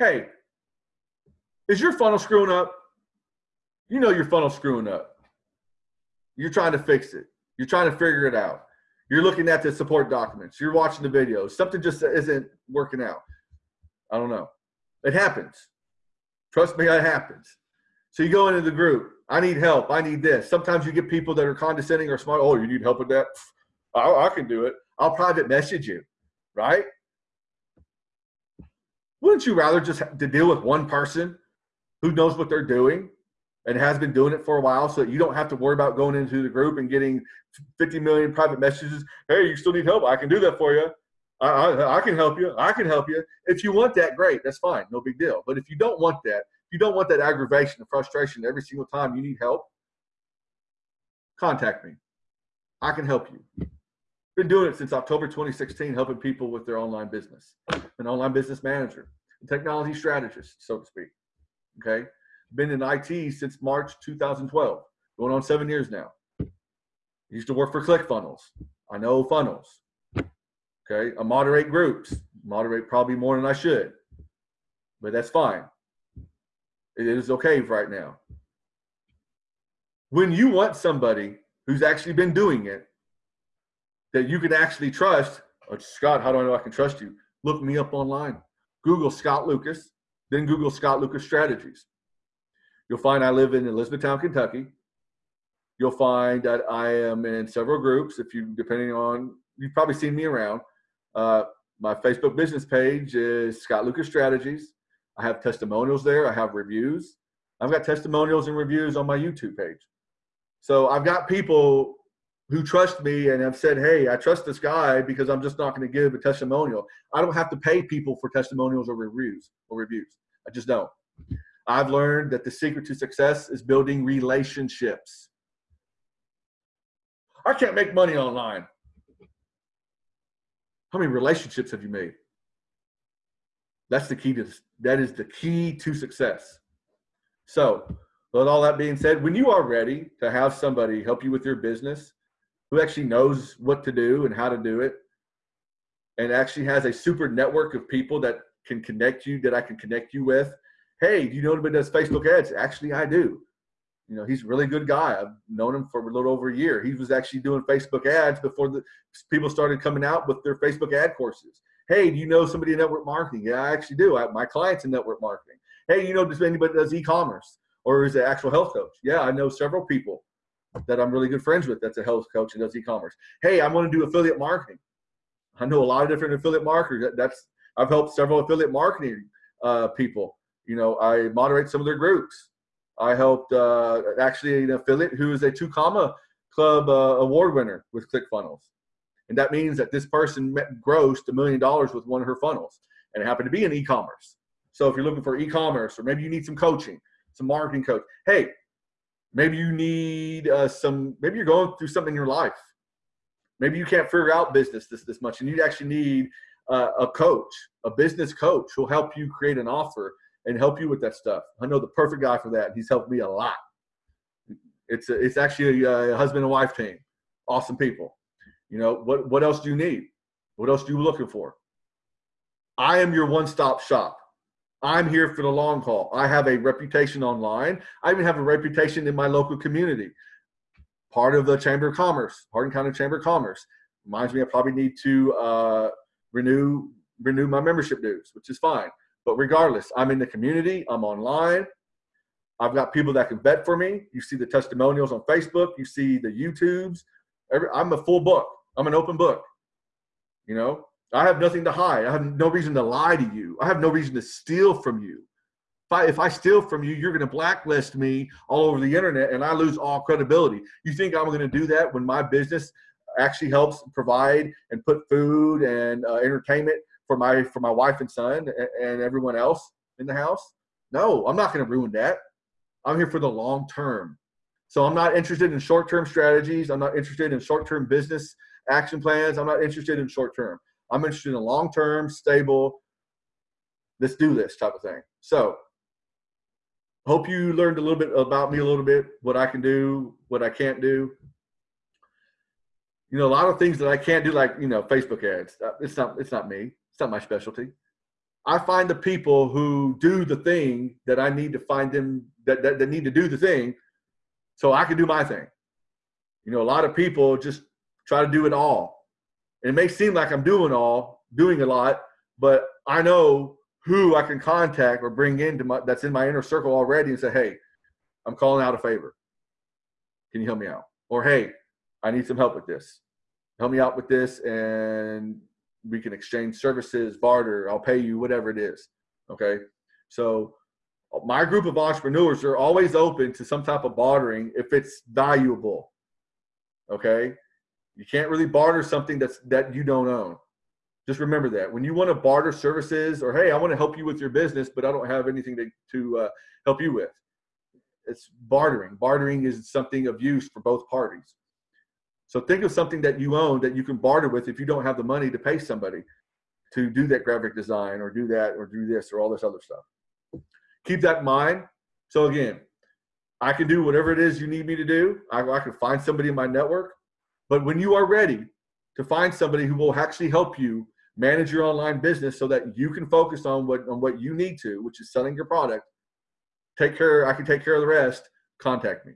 hey, is your funnel screwing up? You know your funnel's screwing up. You're trying to fix it. You're trying to figure it out. You're looking at the support documents. You're watching the videos. Something just isn't working out. I don't know. It happens. Trust me, it happens. So you go into the group. I need help. I need this. Sometimes you get people that are condescending or smart. Oh, you need help with that? I, I can do it. I'll private message you, right? Wouldn't you rather just to deal with one person who knows what they're doing and has been doing it for a while so that you don't have to worry about going into the group and getting 50 million private messages. Hey, you still need help? I can do that for you. I, I, I, can help you. I can help you. If you want that, great. That's fine. No big deal. But if you don't want that, if you don't want that aggravation and frustration every single time you need help, contact me. I can help you. Been doing it since October 2016, helping people with their online business. An online business manager, a technology strategist, so to speak. Okay been in IT since March 2012, going on seven years now. used to work for ClickFunnels. I know funnels. Okay, I moderate groups, moderate probably more than I should, but that's fine. It is okay right now. When you want somebody who's actually been doing it, that you can actually trust, oh, Scott, how do I know I can trust you? Look me up online. Google Scott Lucas, then Google Scott Lucas Strategies. You'll find I live in Elizabethtown, Kentucky. You'll find that I am in several groups. If you, depending on, you've probably seen me around. Uh, my Facebook business page is Scott Lucas Strategies. I have testimonials there. I have reviews. I've got testimonials and reviews on my YouTube page. So I've got people who trust me and have said, hey, I trust this guy because I'm just not going to give a testimonial. I don't have to pay people for testimonials or reviews or reviews. I just don't. I've learned that the secret to success is building relationships. I can't make money online. How many relationships have you made? That's the key to that is the key to success. So, with all that being said, when you are ready to have somebody help you with your business who actually knows what to do and how to do it, and actually has a super network of people that can connect you, that I can connect you with, hey, do you know anybody does Facebook ads? Actually, I do. You know, he's a really good guy. I've known him for a little over a year. He was actually doing Facebook ads before the people started coming out with their Facebook ad courses. Hey, do you know somebody in network marketing? Yeah, I actually do. I, my clients in network marketing. Hey, you know, does anybody does e-commerce or is an actual health coach? Yeah, I know several people that I'm really good friends with. That's a health coach and does e-commerce. Hey, I want to do affiliate marketing. I know a lot of different affiliate marketers. That's I've helped several affiliate marketing uh, people you know, I moderate some of their groups. I helped uh, actually an affiliate who is a two comma club uh, award winner with ClickFunnels. And that means that this person met, grossed a million dollars with one of her funnels and it happened to be in e-commerce. So if you're looking for e-commerce or maybe you need some coaching, some marketing coach, hey, maybe you need uh, some, maybe you're going through something in your life. Maybe you can't figure out business this, this much and you actually need uh, a coach, a business coach who'll help you create an offer and help you with that stuff. I know the perfect guy for that. He's helped me a lot. It's a, it's actually a, a husband and wife team. Awesome people. You know what? What else do you need? What else are you looking for? I am your one-stop shop. I'm here for the long haul. I have a reputation online. I even have a reputation in my local community. Part of the Chamber of Commerce, Hardin County Chamber of Commerce. Reminds me I probably need to uh, renew renew my membership dues, which is fine. But regardless, I'm in the community, I'm online. I've got people that can vet for me. You see the testimonials on Facebook, you see the YouTubes. Every, I'm a full book. I'm an open book. You know, I have nothing to hide. I have no reason to lie to you. I have no reason to steal from you. If I, if I steal from you, you're going to blacklist me all over the internet and I lose all credibility. You think I'm going to do that when my business actually helps provide and put food and uh, entertainment for my for my wife and son and, and everyone else in the house. No, I'm not going to ruin that. I'm here for the long term. So I'm not interested in short-term strategies. I'm not interested in short-term business action plans. I'm not interested in short-term. I'm interested in long-term, stable, let's do this type of thing. So hope you learned a little bit about me a little bit, what I can do, what I can't do. You know, a lot of things that I can't do, like, you know, Facebook ads. Uh, it's not, it's not me It's not my specialty. I find the people who do the thing that I need to find them that, that, that need to do the thing so I can do my thing. You know, a lot of people just try to do it all. It may seem like I'm doing all, doing a lot, but I know who I can contact or bring into my that's in my inner circle already and say, hey, I'm calling out a favor. Can you help me out? Or hey, I need some help with this. Help me out with this and we can exchange services, barter, I'll pay you, whatever it is. Okay. So my group of entrepreneurs are always open to some type of bartering if it's valuable. Okay. You can't really barter something that's that you don't own. Just remember that when you want to barter services or hey, I want to help you with your business, but I don't have anything to to uh, help you with. It's bartering. Bartering is something of use for both parties. So think of something that you own that you can barter with if you don't have the money to pay somebody to do that graphic design or do that or do this or all this other stuff. Keep that in mind. So again, I can do whatever it is you need me to do. I, I can find somebody in my network. But when you are ready to find somebody who will actually help you manage your online business so that you can focus on what on what you need to, which is selling your product, take care, I can take care of the rest, contact me.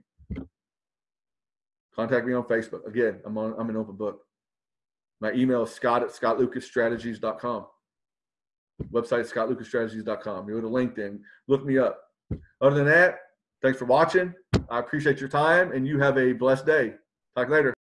Contact me on Facebook. Again, I'm on I'm an open book. My email is scott at scottlucasstrategies.com. Website scottlucasstrategies.com. You go to LinkedIn, look me up. Other than that, thanks for watching. I appreciate your time and you have a blessed day. Talk later.